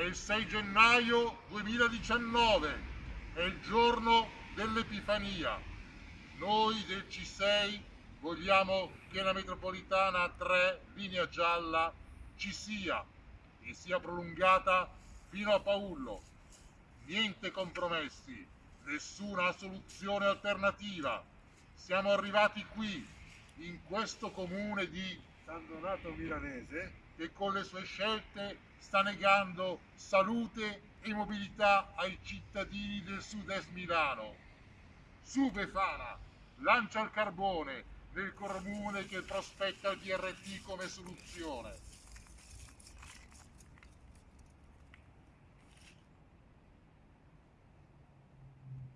È il 6 gennaio 2019, è il giorno dell'Epifania. Noi del C6 vogliamo che la metropolitana 3, linea gialla, ci sia e sia prolungata fino a Paullo. Niente compromessi, nessuna soluzione alternativa. Siamo arrivati qui, in questo comune di San Donato Milanese, che con le sue scelte sta negando salute e mobilità ai cittadini del sud-est Milano. Su Befana, lancia il carbone nel comune che prospetta il DRT come soluzione.